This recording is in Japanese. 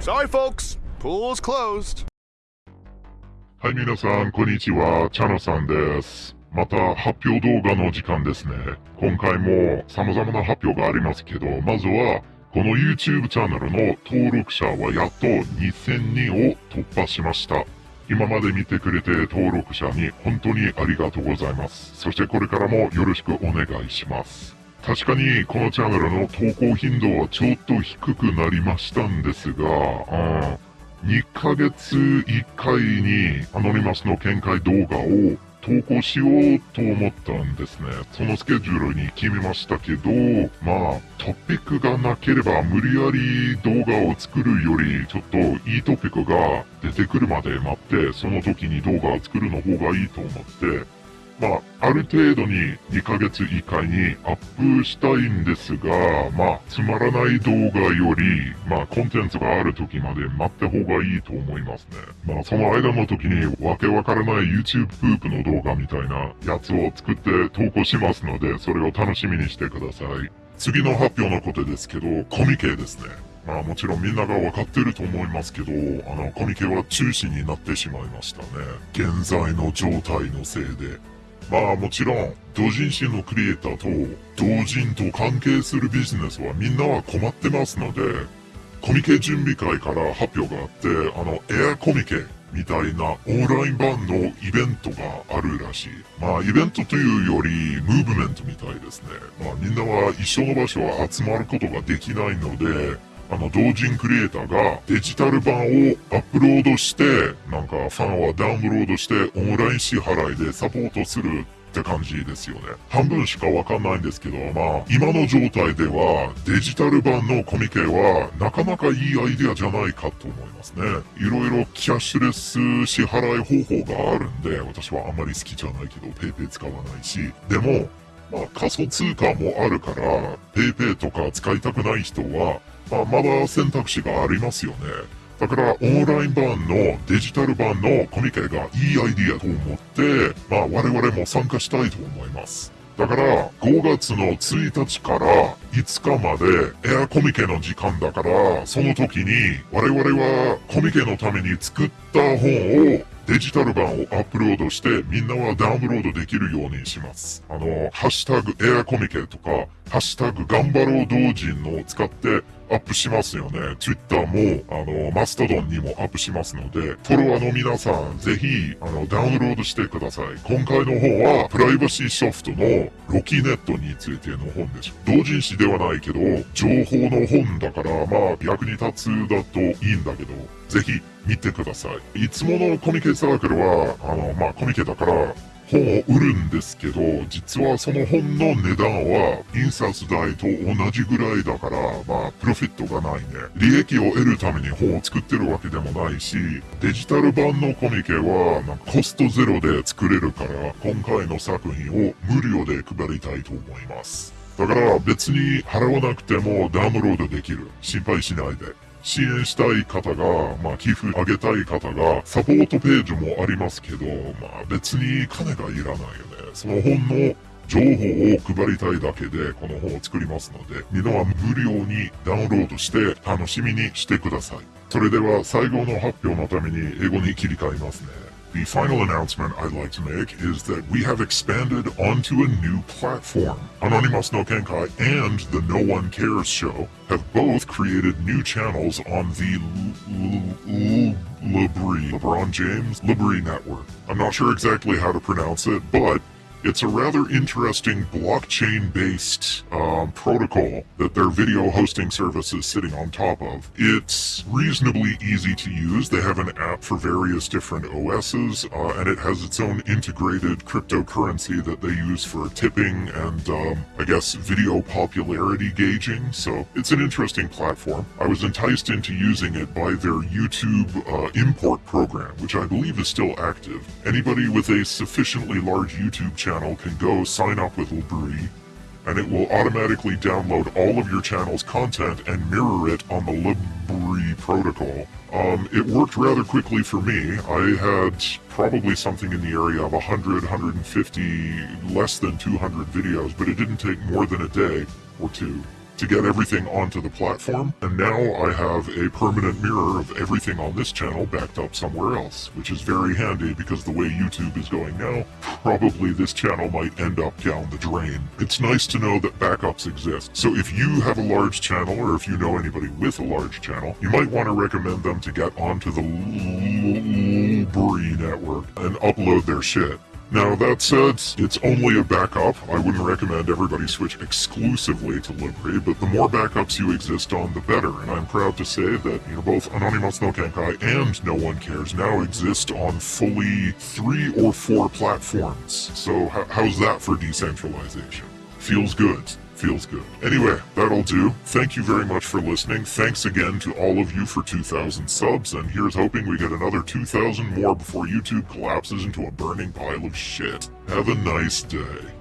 Sorry, folks. Pool's closed. はい、皆さん、こんにちは。チャノさんです。また、発表動画の時間ですね。今回も様々な発表がありますけど、まずは、この YouTube チャンネルの登録者はやっと2000人を突破しました。今まで見てくれて登録者に本当にありがとうございます。そしてこれからもよろしくお願いします。確かにこのチャンネルの投稿頻度はちょっと低くなりましたんですが、うん2ヶ月1回にアノニマスの見解動画を投稿しようと思ったんですね。そのスケジュールに決めましたけど、まあ、トピックがなければ無理やり動画を作るより、ちょっといいトピックが出てくるまで待って、その時に動画を作るの方がいいと思って、まあ、ある程度に2ヶ月1回にアップしたいんですが、まあ、つまらない動画より、まあ、コンテンツがある時まで待った方がいいと思いますね。まあ、その間の時にわけわからない YouTube プープの動画みたいなやつを作って投稿しますので、それを楽しみにしてください。次の発表のことですけど、コミケですね。まあもちろんみんながわかってると思いますけど、あの、コミケは中止になってしまいましたね。現在の状態のせいで。まあもちろん、同人誌のクリエイターと同人と関係するビジネスはみんなは困ってますので、コミケ準備会から発表があって、あの、エアコミケみたいなオンライン版のイベントがあるらしい。まあイベントというよりムーブメントみたいですね。まあみんなは一緒の場所は集まることができないので、あの、同人クリエイターがデジタル版をアップロードして、なんかファンはダウンロードしてオンライン支払いでサポートするって感じですよね。半分しかわかんないんですけど、まあ、今の状態ではデジタル版のコミケはなかなかいいアイデアじゃないかと思いますね。いろいろキャッシュレス支払い方法があるんで、私はあんまり好きじゃないけど、 PayPay 使わないし、でも、まあ、仮想通貨もあるから、 PayPay とか使いたくない人は、まあ、まだ選択肢がありますよね。だから、オンライン版のデジタル版のコミケがいいアイディアと思って、まあ、我々も参加したいと思います。だから、5月の1日から5日までエアコミケの時間だから、その時に我々はコミケのために作った本をデジタル版をアップロードしてみんなはダウンロードできるようにします。あの、ハッシュタグエアコミケとか、ハッシュタグ頑張ろう同人のを使ってアップしますよね。Twitter も、あの、マストドンにもアップしますので、フォロワーの皆さん、ぜひ、あの、ダウンロードしてください。今回の本は、プライバシーソフトのロキネットについての本です。同人誌ではないけど、情報の本だから、まあ、役に立つだといいんだけど、ぜひ、見てください。いつものコミケサークルは、あの、まあ、コミケだから、本を売るんですけど、実はその本の値段は印刷代と同じぐらいだから、まあ、プロフィットがないね。利益を得るために本を作ってるわけでもないし、デジタル版のコミケは、なんかコストゼロで作れるから、今回の作品を無料で配りたいと思います。だから別に払わなくてもダウンロードできる。心配しないで。支援したい方が、まあ、寄付あげたい方が、サポートページもありますけど、まあ、別に金がいらないよね。その本の情報を配りたいだけで、この本を作りますので、みんなは無料にダウンロードして楽しみにしてください。それでは最後の発表のために英語に切り替えますね。The final announcement I'd like to make is that we have expanded onto a new platform. Anonymous no Kenkai and the No One Cares show have both created new channels on the Libri, LeBron James Libri network. I'm not sure exactly how to pronounce it, but it's a rather interesting blockchain based um, protocol that their video hosting service is sitting on top of. It's reasonably easy to use. They have an app for various different OSs, uh, and it has its own integrated cryptocurrency that they use for tipping and, um, I guess, video popularity gauging. So it's an interesting platform. I was enticed into using it by their YouTube uh, import program, which I believe is still active. Anybody with a sufficiently large YouTube channel can go sign up with Libri, and it will automatically download all of your channel's content and mirror it on the Lib Brie protocol. Um, it worked rather quickly for me. I had probably something in the area of 100, 150, less than 200 videos, but it didn't take more than a day or two to get everything onto the platform, and now I have a permanent mirror of everything on this channel backed up somewhere else, which is very handy because the way YouTube is going now, probably this channel might end up down the drain. It's nice to know that backups exist. So if you have a large channel, or if you know anybody with a large channel, you might want to recommend them to get onto the Lulbree network and upload their shit. Now, that said, it's only a backup. I wouldn't recommend everybody switch exclusively to Libri, but the more backups you exist on, the better. And I'm proud to say that you know, both Anonymous no Kenkai and No One Cares now exist on fully three or four platforms. So, how's that for decentralization? Feels good feels good. Anyway, that'll do. Thank you very much for listening. Thanks again to all of you for 2,000 subs, and here's hoping we get another 2,000 more before YouTube collapses into a burning pile of shit. Have a nice day.